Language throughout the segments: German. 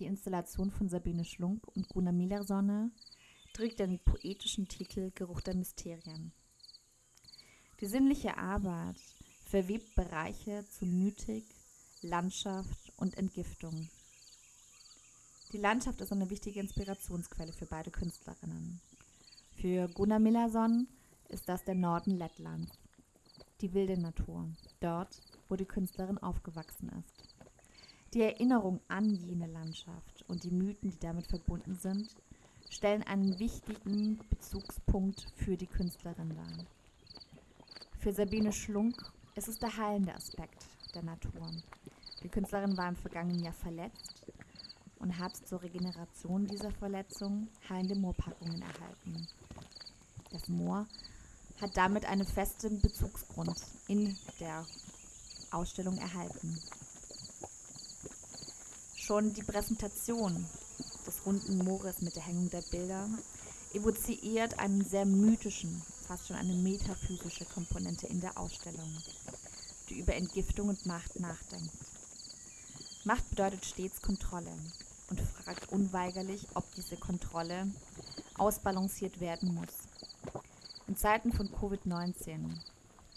die Installation von Sabine Schlunk und Gunnar Milersonne, trägt den poetischen Titel Geruch der Mysterien. Die sinnliche Arbeit verwebt Bereiche zu Mythik, Landschaft und Entgiftung. Die Landschaft ist eine wichtige Inspirationsquelle für beide Künstlerinnen. Für Gunnar Millerson ist das der Norden Lettlands, die wilde Natur, dort, wo die Künstlerin aufgewachsen ist. Die Erinnerung an jene Landschaft und die Mythen, die damit verbunden sind, stellen einen wichtigen Bezugspunkt für die Künstlerin dar. Für Sabine Schlunk ist es der heilende Aspekt der Natur. Die Künstlerin war im vergangenen Jahr verletzt und hat zur Regeneration dieser Verletzung heilende Moorpackungen erhalten. Das Moor hat damit einen festen Bezugsgrund in der Ausstellung erhalten. Schon die Präsentation des runden Moores mit der Hängung der Bilder evoziert einen sehr mythischen, fast schon eine metaphysische Komponente in der Ausstellung, die über Entgiftung und Macht nachdenkt. Macht bedeutet stets Kontrolle und fragt unweigerlich, ob diese Kontrolle ausbalanciert werden muss. In Zeiten von Covid-19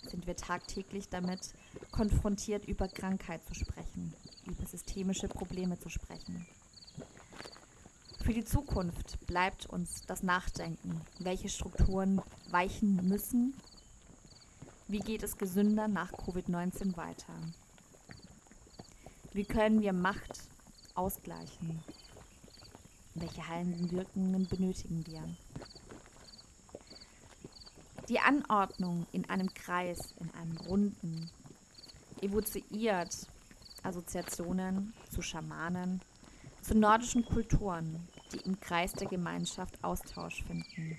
sind wir tagtäglich damit konfrontiert, über Krankheit zu sprechen, über systemische Probleme zu sprechen. Für die Zukunft bleibt uns das Nachdenken, welche Strukturen weichen müssen. Wie geht es gesünder nach Covid-19 weiter? Wie können wir Macht ausgleichen? Welche heilenden Wirkungen benötigen wir? Die Anordnung in einem Kreis, in einem Runden, evoziert Assoziationen zu Schamanen, zu nordischen Kulturen, die im Kreis der Gemeinschaft Austausch finden,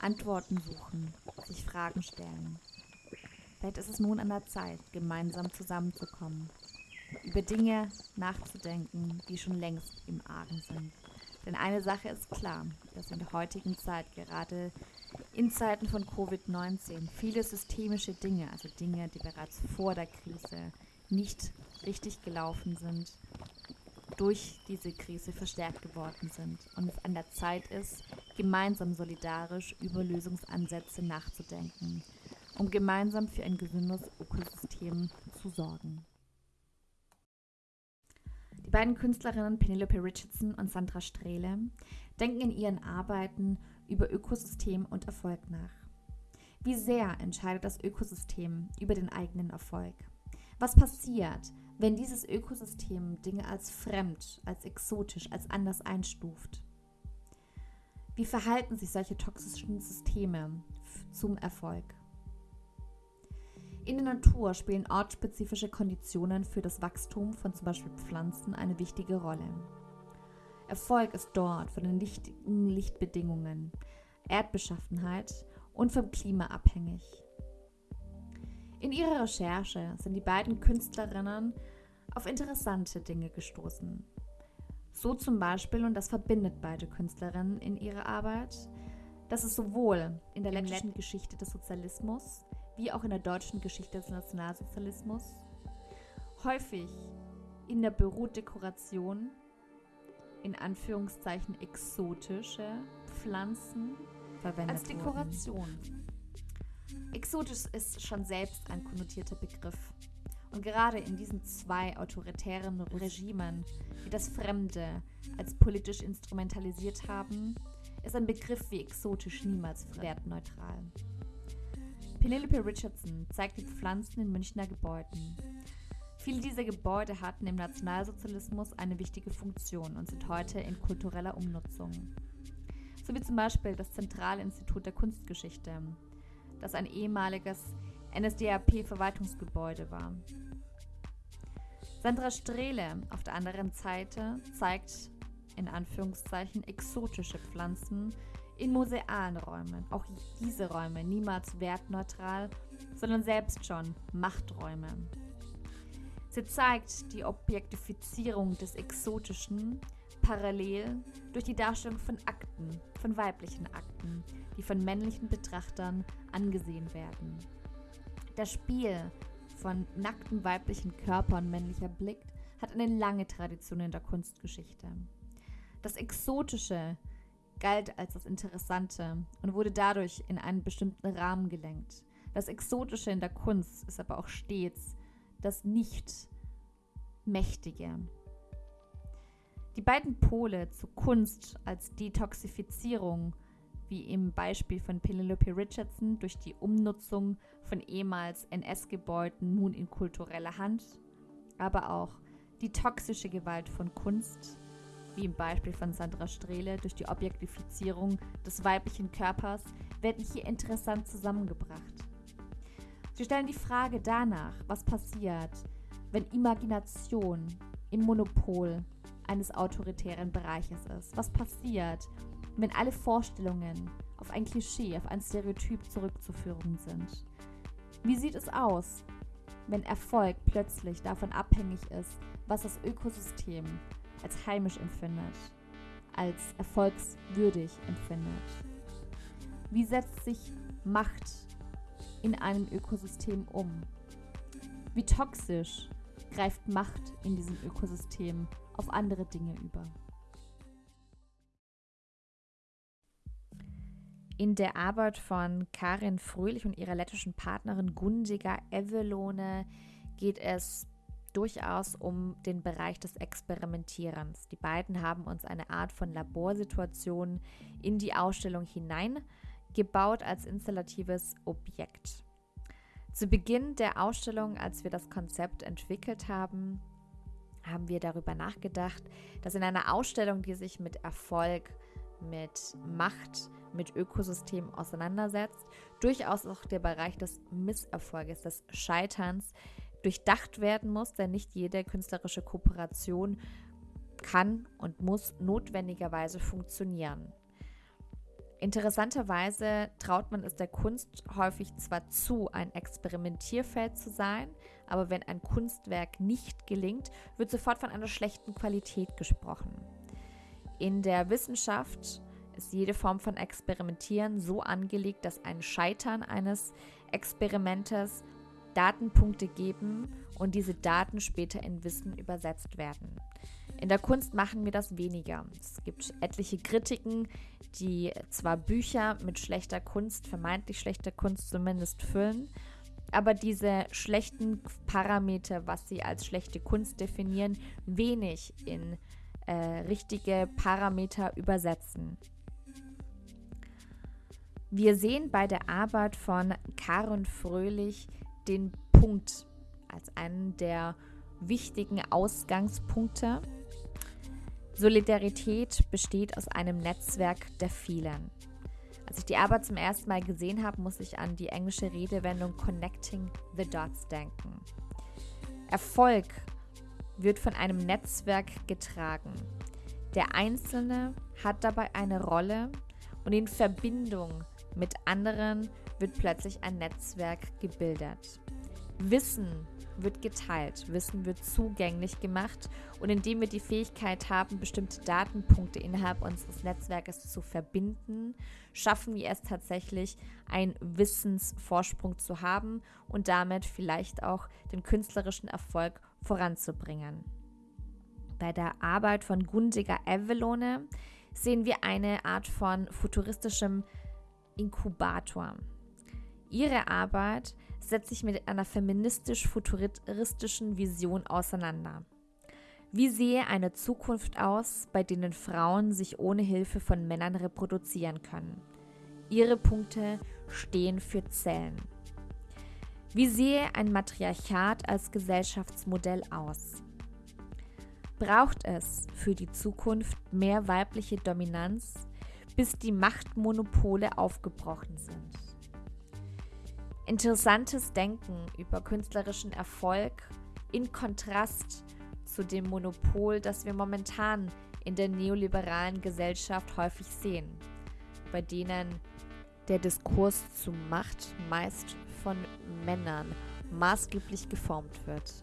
Antworten suchen, sich Fragen stellen. Vielleicht ist es nun an der Zeit, gemeinsam zusammenzukommen, über Dinge nachzudenken, die schon längst im Argen sind. Denn eine Sache ist klar, dass in der heutigen Zeit gerade in Zeiten von Covid-19 viele systemische Dinge, also Dinge, die bereits vor der Krise nicht richtig gelaufen sind, durch diese Krise verstärkt geworden sind und es an der Zeit ist, gemeinsam solidarisch über Lösungsansätze nachzudenken, um gemeinsam für ein gesundes Ökosystem zu sorgen. Die beiden Künstlerinnen Penelope Richardson und Sandra Strehle denken in ihren Arbeiten über Ökosystem und Erfolg nach. Wie sehr entscheidet das Ökosystem über den eigenen Erfolg? Was passiert, wenn dieses Ökosystem Dinge als fremd, als exotisch, als anders einstuft? Wie verhalten sich solche toxischen Systeme zum Erfolg? In der Natur spielen ortsspezifische Konditionen für das Wachstum von zum Beispiel Pflanzen eine wichtige Rolle. Erfolg ist dort von den lichtigen Lichtbedingungen, Erdbeschaffenheit und vom Klima abhängig. In ihrer Recherche sind die beiden Künstlerinnen auf interessante Dinge gestoßen. So zum Beispiel, und das verbindet beide Künstlerinnen in ihrer Arbeit, dass es sowohl in der lettischen Geschichte des Sozialismus wie auch in der deutschen Geschichte des Nationalsozialismus häufig in der Bürodekoration in Anführungszeichen exotische Pflanzen verwendet als Dekoration. Wurden. Exotisch ist schon selbst ein konnotierter Begriff. Und gerade in diesen zwei autoritären Regimen, die das Fremde als politisch instrumentalisiert haben, ist ein Begriff wie exotisch niemals wertneutral. Penelope Richardson zeigt die Pflanzen in Münchner Gebäuden. Viele dieser Gebäude hatten im Nationalsozialismus eine wichtige Funktion und sind heute in kultureller Umnutzung. So wie zum Beispiel das Zentralinstitut der Kunstgeschichte, das ein ehemaliges NSDAP-Verwaltungsgebäude war. Sandra Strehle auf der anderen Seite zeigt in Anführungszeichen exotische Pflanzen in musealen Räumen. Auch diese Räume niemals wertneutral, sondern selbst schon Machträume. Sie zeigt die Objektifizierung des Exotischen parallel durch die Darstellung von Akten, von weiblichen Akten, die von männlichen Betrachtern angesehen werden. Das Spiel von nackten weiblichen Körpern männlicher Blick hat eine lange Tradition in der Kunstgeschichte. Das Exotische galt als das Interessante und wurde dadurch in einen bestimmten Rahmen gelenkt. Das Exotische in der Kunst ist aber auch stets das Nicht-Mächtige. Die beiden Pole zu Kunst als Detoxifizierung, wie im Beispiel von Penelope Richardson durch die Umnutzung von ehemals NS-Gebäuden nun in kultureller Hand, aber auch die toxische Gewalt von Kunst, wie im Beispiel von Sandra Strehle durch die Objektifizierung des weiblichen Körpers, werden hier interessant zusammengebracht. Sie stellen die Frage danach, was passiert, wenn Imagination im Monopol eines autoritären Bereiches ist. Was passiert, wenn alle Vorstellungen auf ein Klischee, auf ein Stereotyp zurückzuführen sind? Wie sieht es aus, wenn Erfolg plötzlich davon abhängig ist, was das Ökosystem als heimisch empfindet, als erfolgswürdig empfindet? Wie setzt sich Macht in einem Ökosystem um? Wie toxisch greift Macht in diesem Ökosystem auf andere Dinge über? In der Arbeit von Karin Fröhlich und ihrer lettischen Partnerin Gundiga Evelone geht es durchaus um den Bereich des Experimentierens. Die beiden haben uns eine Art von Laborsituation in die Ausstellung hineingebaut als installatives Objekt. Zu Beginn der Ausstellung, als wir das Konzept entwickelt haben, haben wir darüber nachgedacht, dass in einer Ausstellung, die sich mit Erfolg, mit Macht, mit Ökosystemen auseinandersetzt, durchaus auch der Bereich des Misserfolges, des Scheiterns durchdacht werden muss, denn nicht jede künstlerische Kooperation kann und muss notwendigerweise funktionieren. Interessanterweise traut man es der Kunst häufig zwar zu, ein Experimentierfeld zu sein, aber wenn ein Kunstwerk nicht gelingt, wird sofort von einer schlechten Qualität gesprochen. In der Wissenschaft ist jede Form von Experimentieren so angelegt, dass ein Scheitern eines Experimentes Datenpunkte geben und diese Daten später in Wissen übersetzt werden. In der Kunst machen wir das weniger. Es gibt etliche Kritiken, die zwar Bücher mit schlechter Kunst, vermeintlich schlechter Kunst zumindest füllen, aber diese schlechten Parameter, was sie als schlechte Kunst definieren, wenig in äh, richtige Parameter übersetzen. Wir sehen bei der Arbeit von Karen Fröhlich den Punkt als einen der wichtigen Ausgangspunkte. Solidarität besteht aus einem Netzwerk der vielen. Als ich die Arbeit zum ersten Mal gesehen habe, muss ich an die englische Redewendung Connecting the Dots denken. Erfolg wird von einem Netzwerk getragen. Der Einzelne hat dabei eine Rolle und in Verbindung mit anderen wird plötzlich ein Netzwerk gebildet. Wissen wird geteilt, Wissen wird zugänglich gemacht und indem wir die Fähigkeit haben, bestimmte Datenpunkte innerhalb unseres Netzwerkes zu verbinden, schaffen wir es tatsächlich, einen Wissensvorsprung zu haben und damit vielleicht auch den künstlerischen Erfolg voranzubringen. Bei der Arbeit von Gundiger Evelone sehen wir eine Art von futuristischem Inkubator. Ihre Arbeit setzt sich mit einer feministisch-futuristischen Vision auseinander. Wie sehe eine Zukunft aus, bei denen Frauen sich ohne Hilfe von Männern reproduzieren können? Ihre Punkte stehen für Zellen. Wie sehe ein Matriarchat als Gesellschaftsmodell aus? Braucht es für die Zukunft mehr weibliche Dominanz, bis die Machtmonopole aufgebrochen sind? Interessantes Denken über künstlerischen Erfolg in Kontrast zu dem Monopol, das wir momentan in der neoliberalen Gesellschaft häufig sehen, bei denen der Diskurs zu Macht meist von Männern maßgeblich geformt wird.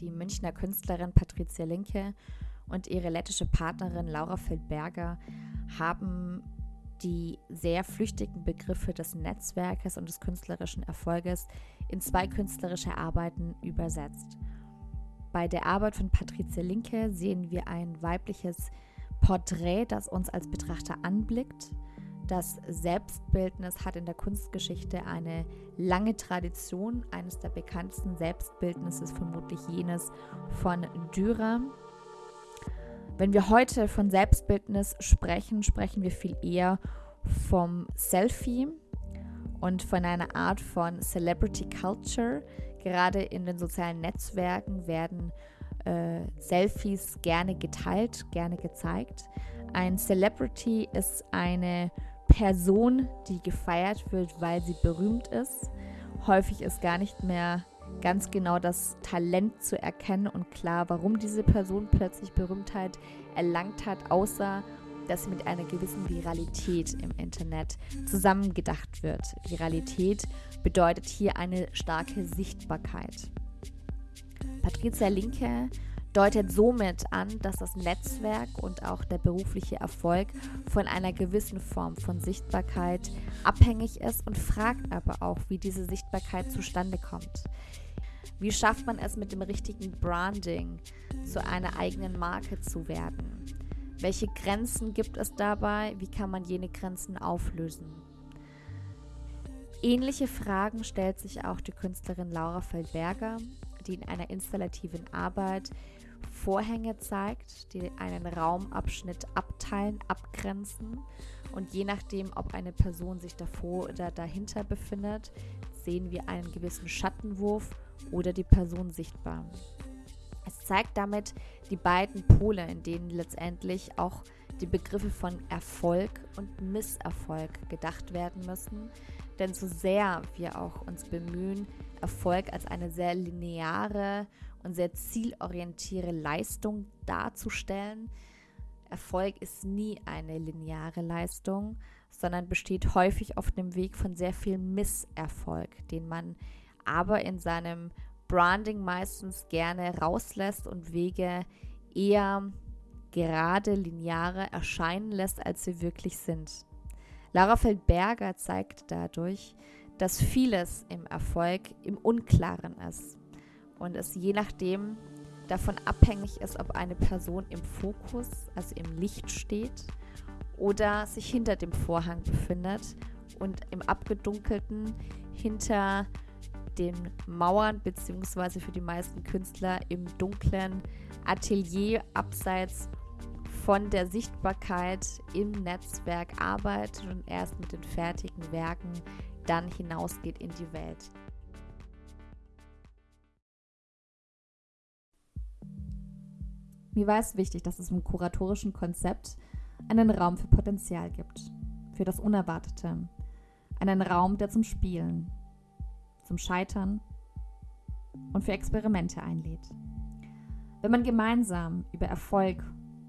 Die Münchner Künstlerin Patricia Linke und ihre lettische Partnerin Laura Feldberger haben die sehr flüchtigen Begriffe des Netzwerkes und des künstlerischen Erfolges in zwei künstlerische Arbeiten übersetzt. Bei der Arbeit von Patricia Linke sehen wir ein weibliches Porträt, das uns als Betrachter anblickt. Das Selbstbildnis hat in der Kunstgeschichte eine lange Tradition. Eines der bekanntesten Selbstbildnisse ist vermutlich jenes von Dürer. Wenn wir heute von Selbstbildnis sprechen, sprechen wir viel eher vom Selfie und von einer Art von Celebrity Culture. Gerade in den sozialen Netzwerken werden äh, Selfies gerne geteilt, gerne gezeigt. Ein Celebrity ist eine Person, die gefeiert wird, weil sie berühmt ist. Häufig ist gar nicht mehr ganz genau das Talent zu erkennen und klar, warum diese Person plötzlich Berühmtheit erlangt hat, außer dass sie mit einer gewissen Viralität im Internet zusammengedacht wird. Viralität bedeutet hier eine starke Sichtbarkeit. Patricia Linke deutet somit an, dass das Netzwerk und auch der berufliche Erfolg von einer gewissen Form von Sichtbarkeit abhängig ist und fragt aber auch, wie diese Sichtbarkeit zustande kommt. Wie schafft man es mit dem richtigen Branding zu einer eigenen Marke zu werden? Welche Grenzen gibt es dabei? Wie kann man jene Grenzen auflösen? Ähnliche Fragen stellt sich auch die Künstlerin Laura Feldberger die in einer installativen Arbeit Vorhänge zeigt, die einen Raumabschnitt abteilen, abgrenzen. Und je nachdem, ob eine Person sich davor oder dahinter befindet, sehen wir einen gewissen Schattenwurf oder die Person sichtbar. Es zeigt damit die beiden Pole, in denen letztendlich auch die Begriffe von Erfolg und Misserfolg gedacht werden müssen. Denn so sehr wir auch uns bemühen, Erfolg als eine sehr lineare und sehr zielorientierte Leistung darzustellen. Erfolg ist nie eine lineare Leistung, sondern besteht häufig auf dem Weg von sehr viel Misserfolg, den man aber in seinem Branding meistens gerne rauslässt und Wege eher gerade lineare erscheinen lässt, als sie wirklich sind. Lara Feldberger zeigt dadurch, dass vieles im Erfolg im Unklaren ist und es je nachdem davon abhängig ist, ob eine Person im Fokus, also im Licht steht oder sich hinter dem Vorhang befindet und im Abgedunkelten hinter den Mauern beziehungsweise für die meisten Künstler im dunklen Atelier abseits von der Sichtbarkeit im Netzwerk arbeitet und erst mit den fertigen Werken dann hinausgeht in die Welt. Mir war es wichtig, dass es im kuratorischen Konzept einen Raum für Potenzial gibt, für das Unerwartete, einen Raum, der zum Spielen, zum Scheitern und für Experimente einlädt. Wenn man gemeinsam über Erfolg,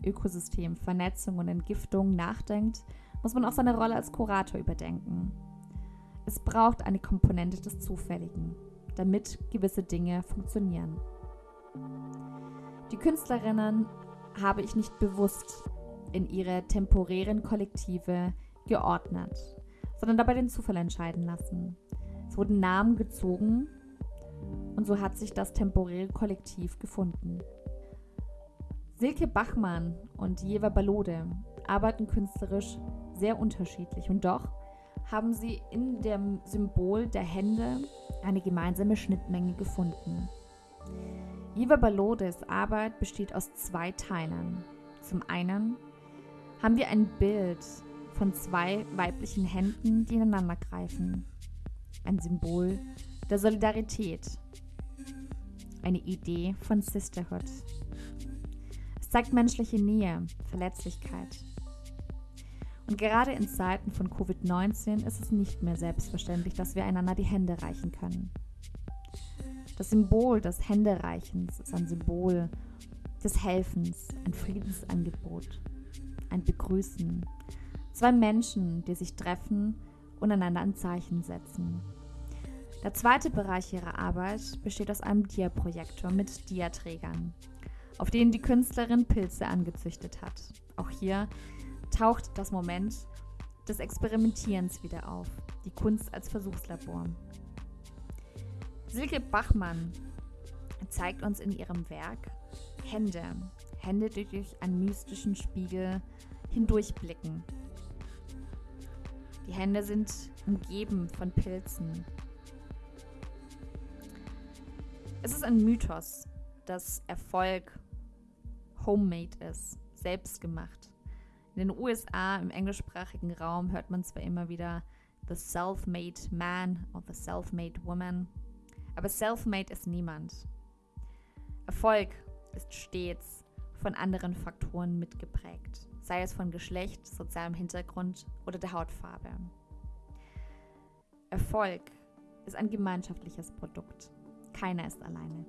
Ökosystem, Vernetzung und Entgiftung nachdenkt, muss man auch seine Rolle als Kurator überdenken es braucht eine Komponente des Zufälligen, damit gewisse Dinge funktionieren. Die Künstlerinnen habe ich nicht bewusst in ihre temporären Kollektive geordnet, sondern dabei den Zufall entscheiden lassen. Es wurden Namen gezogen und so hat sich das temporäre Kollektiv gefunden. Silke Bachmann und Jeva Balode arbeiten künstlerisch sehr unterschiedlich und doch haben sie in dem Symbol der Hände eine gemeinsame Schnittmenge gefunden. Iva Balodes Arbeit besteht aus zwei Teilen. Zum einen haben wir ein Bild von zwei weiblichen Händen, die ineinander greifen. Ein Symbol der Solidarität. Eine Idee von Sisterhood. Es zeigt menschliche Nähe, Verletzlichkeit und gerade in Zeiten von Covid-19 ist es nicht mehr selbstverständlich, dass wir einander die Hände reichen können. Das Symbol des Händereichens ist ein Symbol des Helfens, ein Friedensangebot, ein Begrüßen. Zwei Menschen, die sich treffen und einander ein Zeichen setzen. Der zweite Bereich ihrer Arbeit besteht aus einem Dia-Projektor mit Diaträgern, auf denen die Künstlerin Pilze angezüchtet hat. Auch hier taucht das Moment des Experimentierens wieder auf, die Kunst als Versuchslabor. Silke Bachmann zeigt uns in ihrem Werk Hände, Hände, die durch einen mystischen Spiegel hindurchblicken. Die Hände sind umgeben von Pilzen. Es ist ein Mythos, dass Erfolg homemade ist, selbstgemacht. In den USA, im englischsprachigen Raum, hört man zwar immer wieder the self-made man or the self-made woman, aber self-made ist niemand. Erfolg ist stets von anderen Faktoren mitgeprägt, sei es von Geschlecht, sozialem Hintergrund oder der Hautfarbe. Erfolg ist ein gemeinschaftliches Produkt. Keiner ist alleine.